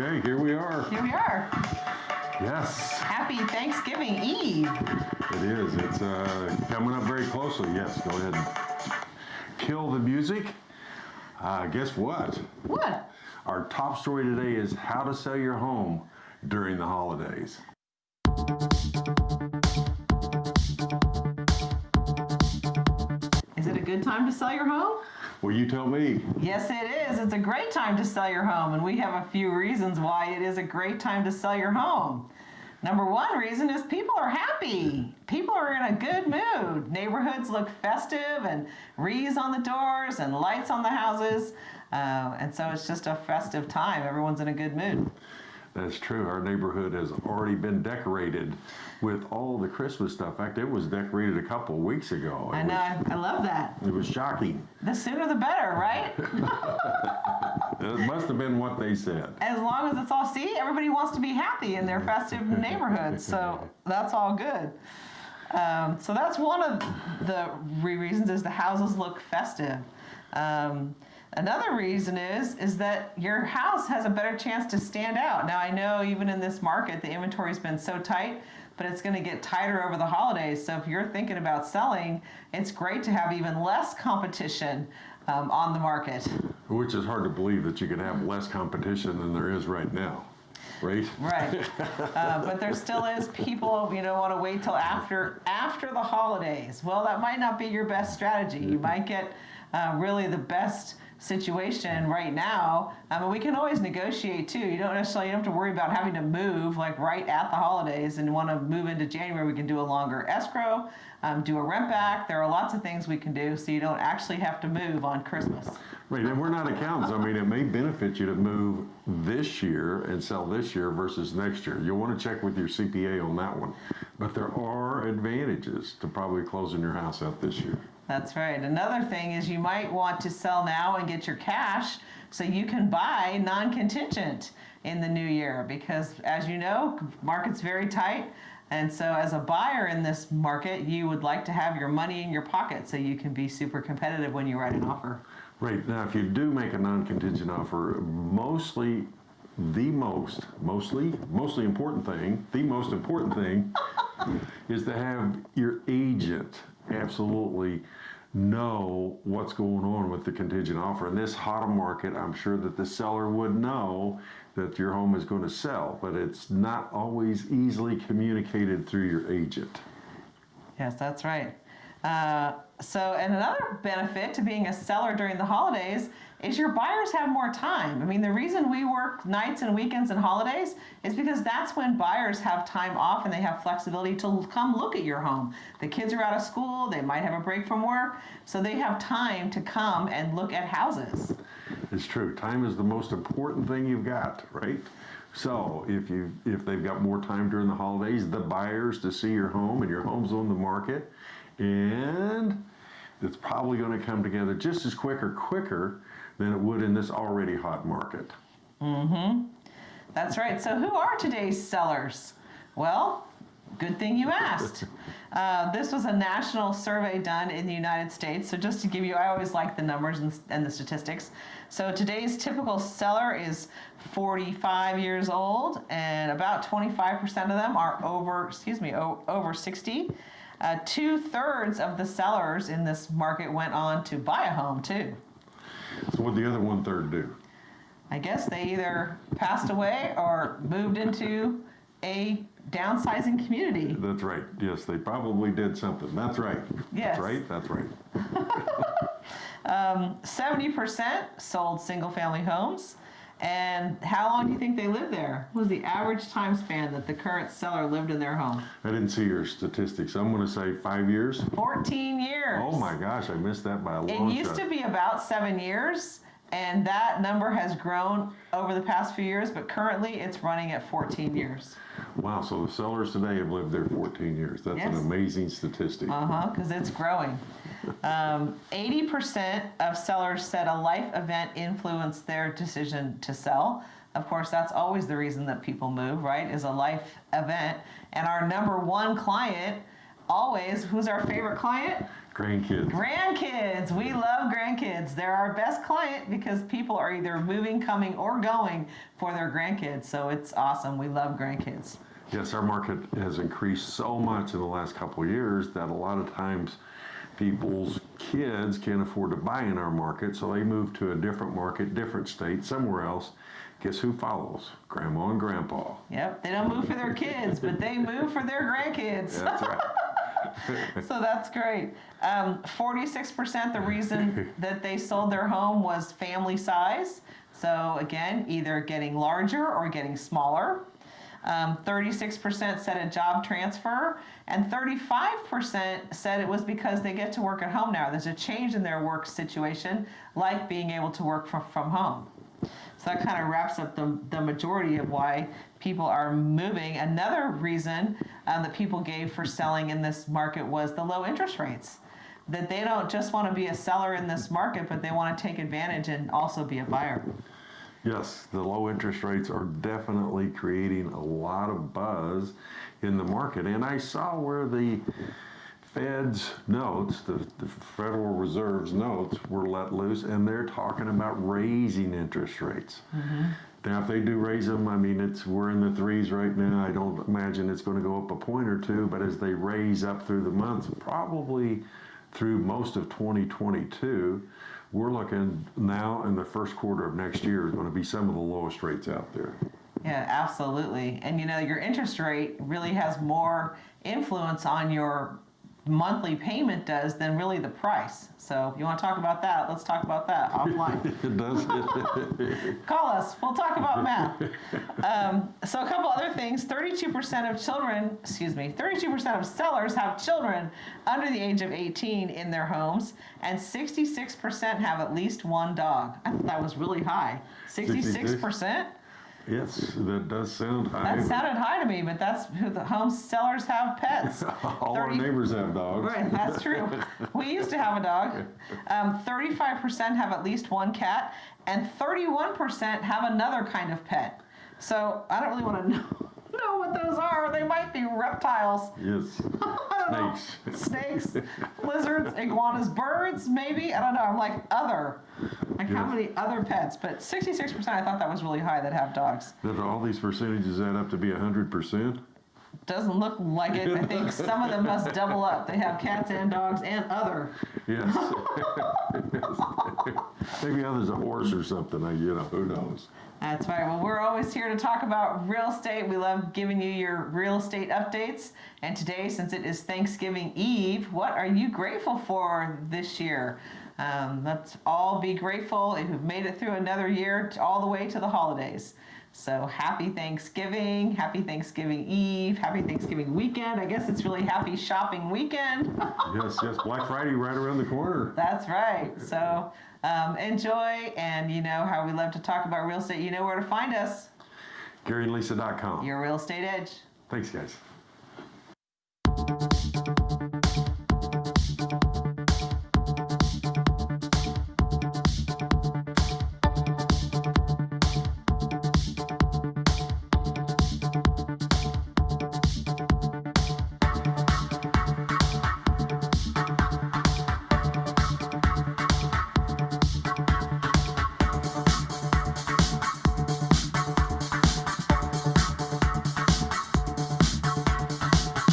Okay, here we are. Here we are. Yes, Happy Thanksgiving Eve. it is. It's uh, coming up very closely. Yes, go ahead and kill the music. Uh, guess what? What? Our top story today is how to sell your home during the holidays. Is it a good time to sell your home? Well, you tell me. Yes, it is. It's a great time to sell your home, and we have a few reasons why it is a great time to sell your home. Number one reason is people are happy. People are in a good mood. Neighborhoods look festive and wreaths on the doors and lights on the houses. Uh, and so it's just a festive time. Everyone's in a good mood. That's true. Our neighborhood has already been decorated with all the Christmas stuff. In fact, it was decorated a couple of weeks ago. It I know. was- I, I love that. It was shocking. The sooner the better, right? It must have been what they said. as long as it's all see everybody wants to be happy in their festive neighborhoods so that's all good um, so that's one of the re- reasons is the houses look festive um, another reason is is that your house has a better chance to stand out now i know even in this market the inventory's been so tight but it's going to get tighter over the holidays so if you're thinking about selling it's great to have even less competition um, on the market Which is hard to believe that you can have less competition than there is right now, right? Right. Uh, but there still is people, you know, want to wait till after after the holidays. Well, that might not be your best strategy. You might get uh, really the best situation right now. I mean, we can always negotiate too. You don't necessarily you don't have to worry about having to move like right at the holidays and want to move into January. We can do a longer escrow, um, do a rent back. There are lots of things we can do so you don't actually have to move on Christmas. Right, and we're not accountants. I mean, it may benefit you to move this year and sell this year versus next year. You'll want to check with your CPA on that one. But there are advantages to probably closing your house out this year. That's right. Another thing is you might want to sell now and get your cash so you can buy non-contingent in the new year because as you know, market's very tight. And so as a buyer in this market, you would like to have your money in your pocket so you can be super competitive when you write an offer. Right, now if you do make a non-contingent offer, mostly, the most, mostly, mostly important thing, the most important thing is to have your agent absolutely know what's going on with the contingent offer. In this hot market, I'm sure that the seller would know that your home is going to sell, but it's not always easily communicated through your agent. Yes, that's right. Uh, so, and another benefit to being a seller during the holidays is your buyers have more time. I mean, the reason we work nights and weekends and holidays is because that's when buyers have time off and they have flexibility to come look at your home. The kids are out of school, they might have a break from work, so they have time to come and look at houses. It's true. Time is the most important thing you've got, right? So if you if they've got more time during the holidays, the buyers to see your home and your home's on the market, and it's probably going to come together just as quick or quicker than it would in this already hot market. Mm-hmm. That's right. So, who are today's sellers? Well, good thing you asked. Uh, this was a national survey done in the United States. So, just to give you, I always like the numbers and, and the statistics. So, today's typical seller is 45 years old, and about 25% of them are over, excuse me, over 60. Uh, Two thirds of the sellers in this market went on to buy a home, too. So what did the other one third do? I guess they either passed away or moved into a downsizing community. That's right. Yes, they probably did something. That's right. Yes. That's right. That's right. 70% sold single family homes. And how long do you think they lived there? What was the average time span that the current seller lived in their home? I didn't see your statistics. I'm going to say five years. 14 years. Oh my gosh, I missed that by a long It used shot. to be about seven years, and that number has grown over the past few years, but currently it's running at 14 years. Wow, so the sellers today have lived there 14 years. That's an amazing statistic. Uh huh, because it's growing. Um, 80% of sellers said a life event influenced their decision to sell. Of course, that's always the reason that people move, right? Is a life event. And our number one client, always, who's our favorite client? Grandkids. Grandkids, we love grandkids. They're our best client because people are either moving, coming, or going for their grandkids. So it's awesome. We love grandkids. Yes, our market has increased so much in the last couple of years that a lot of times people's kids can't afford to buy in our market, so they move to a different market, different state, somewhere else. Guess who follows? Grandma and grandpa. Yep, they don't move for their kids, but they move for their grandkids. That's right. So that's great. Um, 46% the reason that they sold their home was family size. So again, either getting larger or getting smaller. Um, 36% said a job transfer, and 35% said it was because they get to work at home now. There's a change in their work situation, like being able to work from, from home. So that kind of wraps up the, the majority of why people are moving. Another reason um, that people gave for selling in this market was the low interest rates. That they don't just want to be a seller in this market, but they want to take advantage and also be a buyer. Yes, the low interest rates are definitely creating a lot of buzz in the market. And I saw where the Fed's notes, the, the Federal Reserve's notes, were let loose, and they're talking about raising interest rates. Mm-hmm. Now, if they do raise them, I mean, it's we're in the threes right now. I don't imagine it's going to go up a point or two, but as they raise up through the months, probably through most of 2022, we're looking now in the first quarter of next year is going to be some of the lowest rates out there. Yeah, absolutely. And you know, your interest rate really has more influence on your monthly payment does than really the price. So if you want to talk about that, let's talk about that offline. It does. Call us. We'll talk about math. Um, so a couple other things. 32% of children, excuse me, 32% of sellers have children under the age of 18 in their homes, and 66% have at least one dog. I thought that was really high. 66%? Yes, that does sound high. That sounded high to me, but that's who the home sellers have pets. All our 30 neighbors have dogs. Right, that's true. We used to have a dog. Um, 35% have at least one cat, and 31% have another kind of pet. So I don't really want to know, know what those are. They might be reptiles. Yes. Know. Snakes. Snakes, lizards, iguanas, birds, maybe. I don't know. I'm like other. Like how many other pets? But 66%, I thought that was really high that have dogs. Does all these percentages add up to be 100%? Doesn't look like it. I think some of them must double up. They have cats and dogs and other. Yes. Maybe others a horse or something, I- you know, who knows? That's right. Well, we're always here to talk about real estate. We love giving you your real estate updates. And today, since it is Thanksgiving Eve, what are you grateful for this year? Um, let's all be grateful if you've made it through another year all the way to the holidays. So happy Thanksgiving, happy Thanksgiving Eve, happy Thanksgiving weekend. I guess it's really happy shopping weekend. Yes, yes, Black Friday right around the corner. That's right. So um, enjoy, and you know how we love to talk about real estate. You know where to find us. GaryandLisa.com. Your real estate edge. Thanks, guys.